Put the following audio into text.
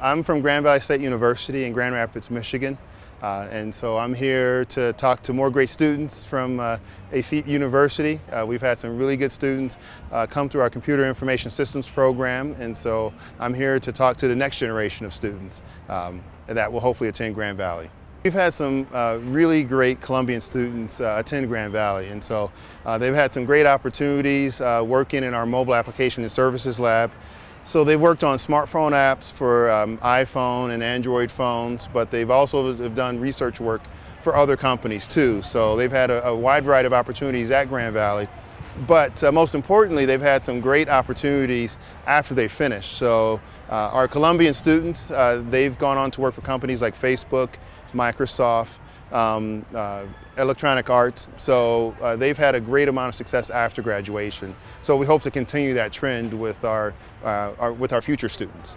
I'm from Grand Valley State University in Grand Rapids, Michigan. Uh, and so I'm here to talk to more great students from uh, University. Uh, we've had some really good students uh, come through our Computer Information Systems program, and so I'm here to talk to the next generation of students um, that will hopefully attend Grand Valley. We've had some uh, really great Colombian students uh, attend Grand Valley, and so uh, they've had some great opportunities uh, working in our mobile application and services lab. So they've worked on smartphone apps for um, iPhone and Android phones, but they've also have done research work for other companies too. So they've had a, a wide variety of opportunities at Grand Valley. But uh, most importantly, they've had some great opportunities after they finish. So uh, our Colombian students, uh, they've gone on to work for companies like Facebook, Microsoft, um, uh, Electronic Arts. So uh, they've had a great amount of success after graduation. So we hope to continue that trend with our, uh, our with our future students.